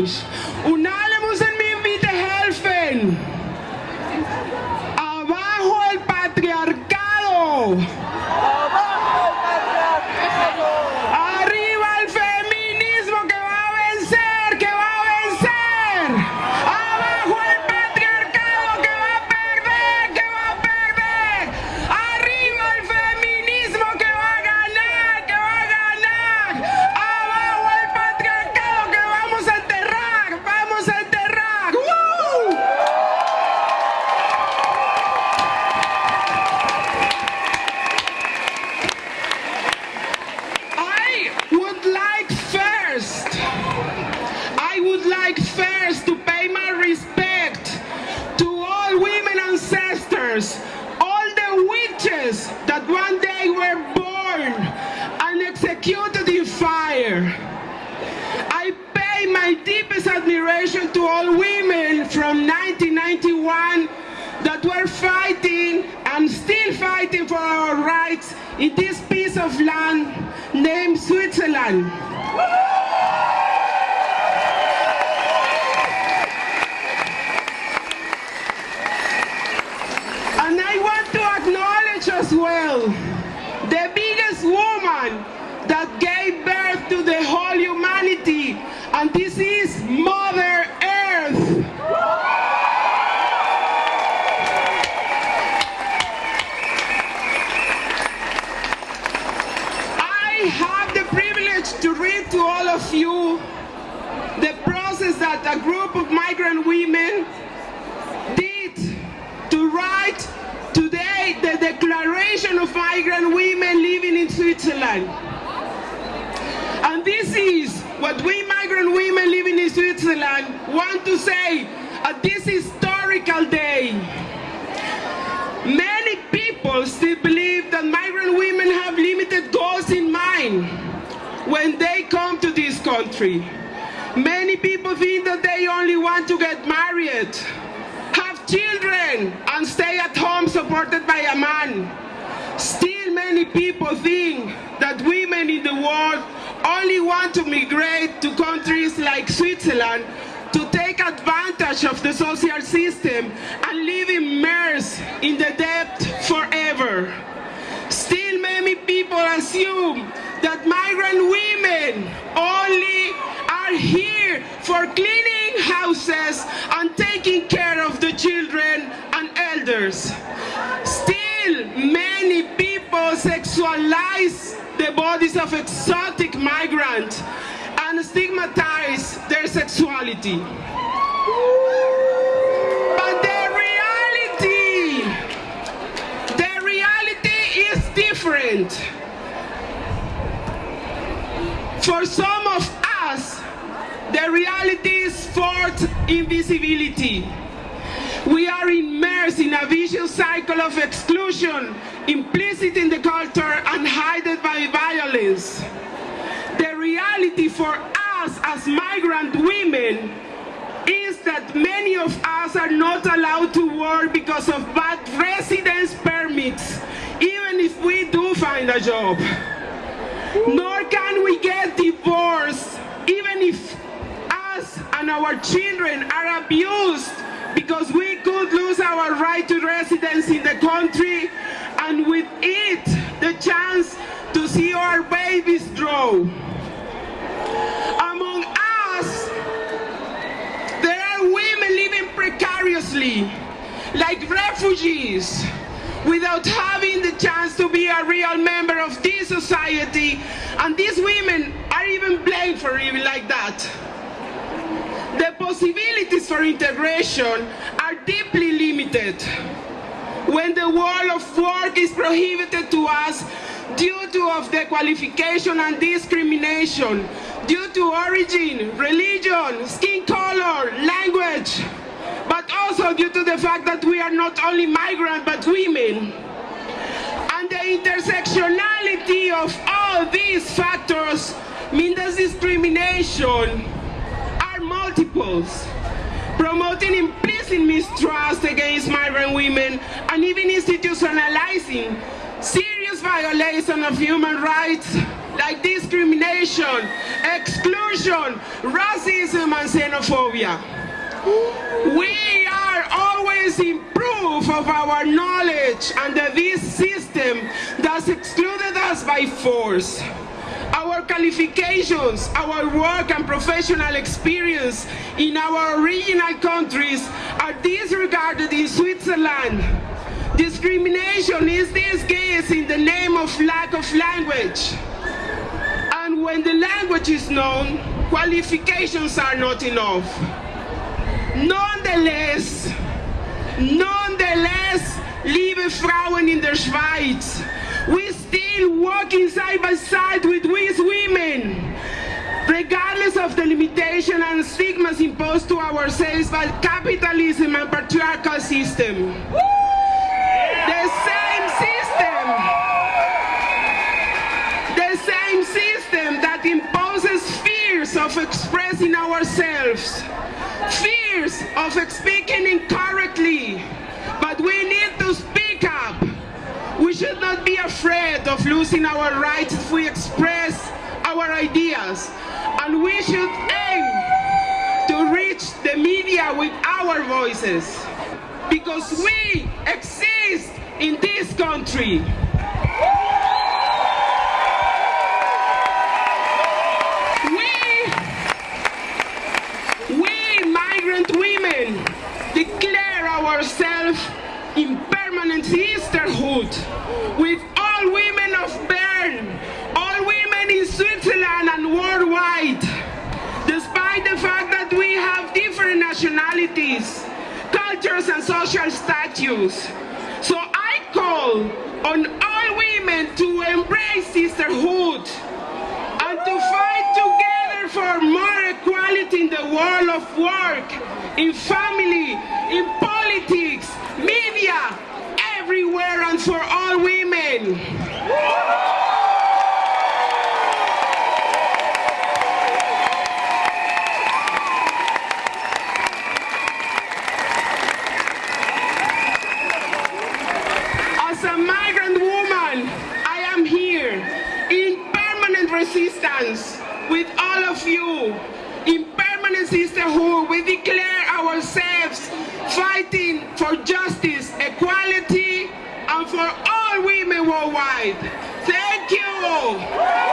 please. One day were born and executed in fire. I pay my deepest admiration to all women from 1991 that were fighting and still fighting for our rights in this piece of land named Switzerland. 12, the biggest woman that gave birth to the whole humanity, and this is Mother Earth. I have the privilege to read to all of you the process that a group of migrant women Declaration of Migrant Women Living in Switzerland. And this is what we migrant women living in Switzerland want to say at this historical day. Many people still believe that migrant women have limited goals in mind when they come to this country. Many people think that they only want to get married, children, and stay at home supported by a man. Still many people think that women in the world only want to migrate to countries like Switzerland to take advantage of the social system and live immersed in the debt forever. Still many people assume that migrant women only are here for cleaning houses bodies of exotic migrants and stigmatize their sexuality. But the reality, the reality is different. For some of us, the reality is fourth invisibility. We are immersed in a vicious cycle of exclusion, implicit in the culture and hidden by violence. The reality for us as migrant women is that many of us are not allowed to work because of bad residence permits, even if we do find a job. Nor can we get divorced, even if us and our children are abused because we could lose our right to residence in the country and with it the chance to see our babies grow. Among us, there are women living precariously, like refugees, without having the chance to be a real member of this society, and these women are even blamed for living like that. The possibilities for integration are deeply limited when the world of work is prohibited to us due to of the qualification and discrimination, due to origin, religion, skin color, language, but also due to the fact that we are not only migrant but women. And the intersectionality of all these factors mean that discrimination are multiples, promoting implicit mistrust against migrant women and even institutionalizing serious violation of human rights like discrimination, exclusion, racism, and xenophobia. We are always in proof of our knowledge under this system that's excluded us by force. Our qualifications, our work and professional experience in our original countries are disregarded in Switzerland. Discrimination is disguised in the name of lack of language. And when the language is known, qualifications are not enough. Nonetheless, nonetheless, liebe Frauen in der Schweiz, we still working side by side with these women, regardless of the limitation and stigmas imposed to ourselves by capitalism and patriarchal system. The same system, the same system that imposes fears of expressing ourselves, fears of speaking in courage of losing our rights if we express our ideas, and we should aim to reach the media with our voices, because we exist in this country. We migrant women declare ourselves in permanent sisterhood. With nationalities, cultures and social status. So I call on all women to embrace sisterhood and to fight together for more equality in the world of work, in family, in politics, media, everywhere and for all women. As a migrant woman, I am here in permanent resistance with all of you. In permanent sisterhood, we declare ourselves fighting for justice, equality, and for all women worldwide. Thank you.